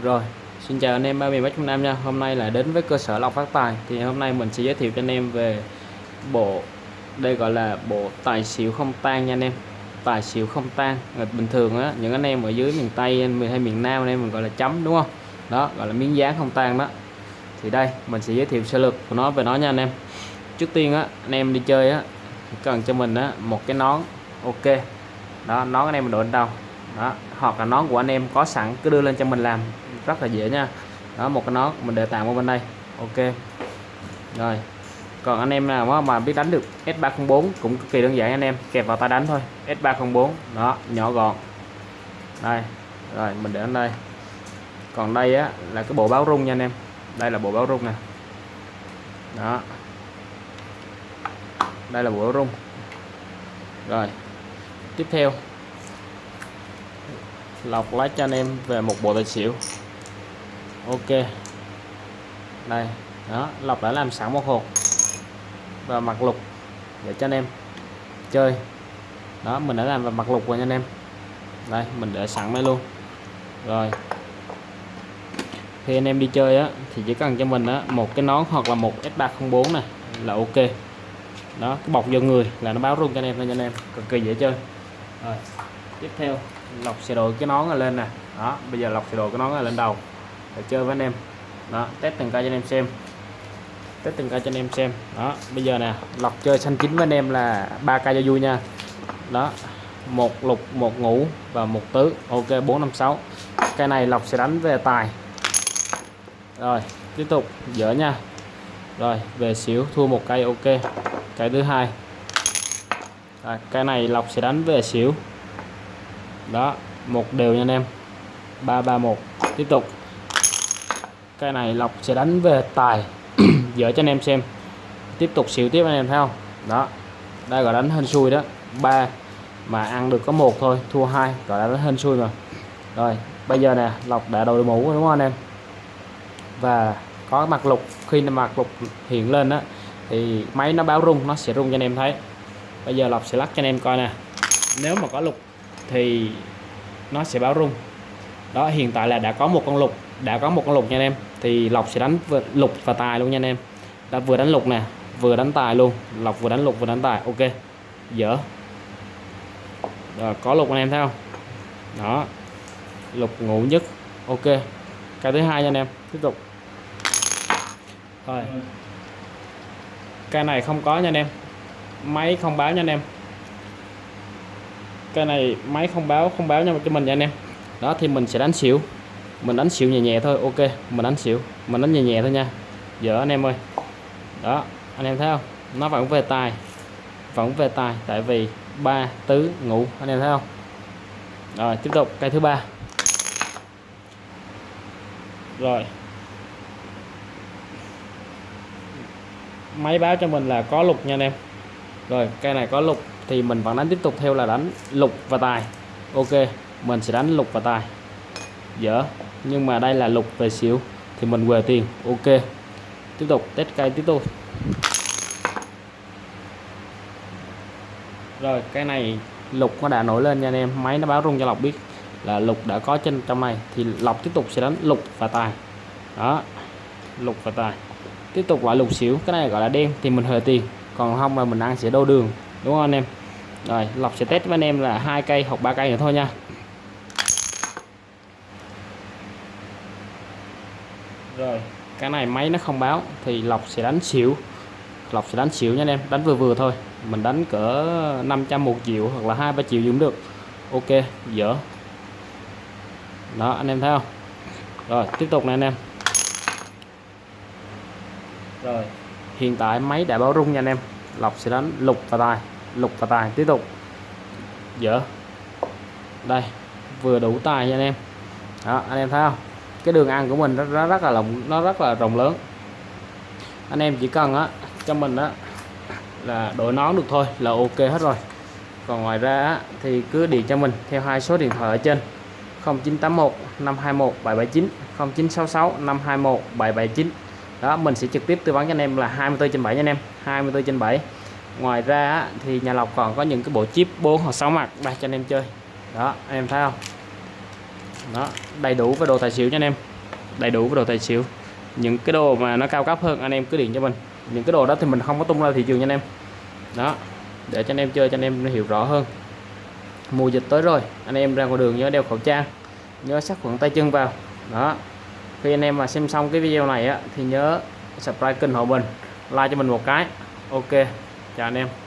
Rồi, xin chào anh em ba miền Bắc Trung Nam nha. Hôm nay là đến với cơ sở lọc phát tài. Thì hôm nay mình sẽ giới thiệu cho anh em về bộ đây gọi là bộ tài xỉu không tan nha anh em. Tài xỉu không tan. Bình thường á, những anh em ở dưới miền Tây hay miền Nam anh em mình gọi là chấm đúng không? Đó, gọi là miếng dán không tan đó. Thì đây, mình sẽ giới thiệu sơ lược của nó về nó nha anh em. Trước tiên á, anh em đi chơi á cần cho mình á một cái nón ok. Đó, nón anh em mình đội lên đầu đó, hoặc là nón của anh em có sẵn, cứ đưa lên cho mình làm. Rất là dễ nha. Đó, một cái nón, mình để tạm ở bên đây. Ok. Rồi. Còn anh em nào mà biết đánh được S304 cũng cực kỳ đơn giản anh em, kẹp vào tay đánh thôi. S304 đó, nhỏ gọn. Đây, rồi, mình để ở đây. Còn đây á là cái bộ báo rung nha anh em. Đây là bộ báo rung nè. Đó. Đây là bộ báo rung. Rồi. Tiếp theo lọc lấy cho anh em về một bộ tài xỉu. Ok. Đây. Đó, lọc đã làm sẵn một hộp và mặt lục để cho anh em chơi. Đó, mình đã làm vào mặt lục rồi nha anh em. Đây, mình để sẵn đây luôn. Rồi. Khi anh em đi chơi á, thì chỉ cần cho mình á, một cái nón hoặc là một S304 này là ok. Đó, cái bọc vô người là nó báo rung cho anh em thôi nha anh em. Cực kỳ dễ chơi. Rồi, tiếp theo lọc xe đồ cái nón lên nè. Đó bây giờ lọc xe đồ cái nón lên đầu. Để chơi với anh em. Đó test từng cây cho anh em xem. Test từng cây cho anh em xem. Đó bây giờ nè lọc chơi xanh chín với anh em là ba cây cho vui nha. Đó một lục một ngũ và một tứ. Ok 456 cây này lọc sẽ đánh về tài. Rồi tiếp tục. Dở nha. Rồi về xỉu thua một cây ok. Cây thứ hai. À, cây này lọc sẽ đánh về xỉu đó, một đều nha anh em. 331 tiếp tục. Cái này lọc sẽ đánh về tài. Dở cho anh em xem. Tiếp tục xỉu tiếp anh em thấy không? Đó. Đây gọi đánh hên xui đó. Ba mà ăn được có một thôi, thua hai, gọi là đánh hên xui rồi rồi, bây giờ nè lọc đã đội mũ đúng không anh em? Và có mặt lục, khi mặt lục hiện lên đó thì máy nó báo rung, nó sẽ rung cho anh em thấy. Bây giờ lọc sẽ lắc cho anh em coi nè. Nếu mà có lục thì nó sẽ báo rung. Đó, hiện tại là đã có một con lục, đã có một con lục nha anh em. Thì lộc sẽ đánh lục và tài luôn nha anh em. Đã vừa đánh lục nè, vừa đánh tài luôn. Lộc vừa đánh lục, vừa đánh tài, ok. Dở. Rồi, có lục anh em thấy không? Đó. Lục ngủ nhất, ok. Cái thứ hai nha anh em, tiếp tục. Rồi. Cái này không có nha anh em. Máy không báo nha anh em cái này máy không báo không báo cho mình nha anh em. Đó, thì mình sẽ đánh xỉu. Mình đánh xỉu nhẹ nhẹ thôi, ok. Mình đánh xỉu, mình đánh nhẹ nhẹ thôi nha. Giờ anh em ơi. Đó, anh em thấy không? Nó vẫn về tài, vẫn về tài, tại vì ba tứ ngũ, anh em thấy không? Rồi, tiếp tục, cây thứ ba. Rồi. Máy báo cho mình là có lục nha anh em. Rồi, cây này có lục thì mình vẫn đánh tiếp tục theo là đánh lục và tài. Ok, mình sẽ đánh lục và tài. Dở, nhưng mà đây là lục về xỉu, thì mình về tiền. Ok, tiếp tục, test cây tiếp tục rồi, cái này lục nó đã nổi lên nha anh em. Máy nó báo rung cho lọc biết là lục đã có trên trong này, thì lọc tiếp tục sẽ đánh lục và tài. Đó, lục và tài. Tiếp tục lại lục xỉu, cái này gọi là đen, thì mình hời tiền. Còn không là mình ăn sẽ đô đường. Đúng không anh em? Rồi, lọc sẽ test với anh em là hai cây hoặc ba cây nữa thôi nha. Rồi, cái này máy nó không báo thì lọc sẽ đánh xỉu. Lọc sẽ đánh xỉu nha anh em, đánh vừa vừa thôi. Mình đánh cỡ 500 một triệu hoặc là hai ba triệu cũng được. Ok, dở. Đó, anh em thấy không? Rồi, tiếp tục này anh em. Rồi, hiện tại máy đã báo rung nha anh em. Lọc sẽ đánh lục và tài lục và tài tiếp tục. Dở. Đây vừa đủ tài nha anh em. Đó anh em thấy không? Cái đường ăn của mình nó rất, rất là rộng nó rất là rộng lớn. Anh em chỉ cần á cho mình á là đổi nón được thôi là ok hết rồi. Còn ngoài ra á, thì cứ điện cho mình theo hai số điện thoại ở trên. 0981 521 779 0966 521 779 đó mình sẽ trực tiếp tư vấn cho anh em là 24 trên 7 nha anh em 24 trên 7 ngoài ra thì nhà lọc còn có những cái bộ chip 4 hoặc 6 mặt đây cho anh em chơi. Đó, anh em thấy không? Đó, đầy đủ với đồ tài xỉu nha anh em. Đầy đủ với đồ tài xỉu. Những cái đồ mà nó cao cấp hơn, anh em cứ điện cho mình. Những cái đồ đó thì mình không có tung ra thị trường nha anh em. Đó, để cho anh em chơi cho anh em hiểu rõ hơn. Mùa dịch tới rồi, anh em ra ngoài đường nhớ đeo khẩu trang, nhớ sát khuẩn tay chân vào. Đó, khi anh em mà xem xong cái video này á, thì nhớ subscribe kênh hộ mình like cho mình một cái. Ok chào anh em.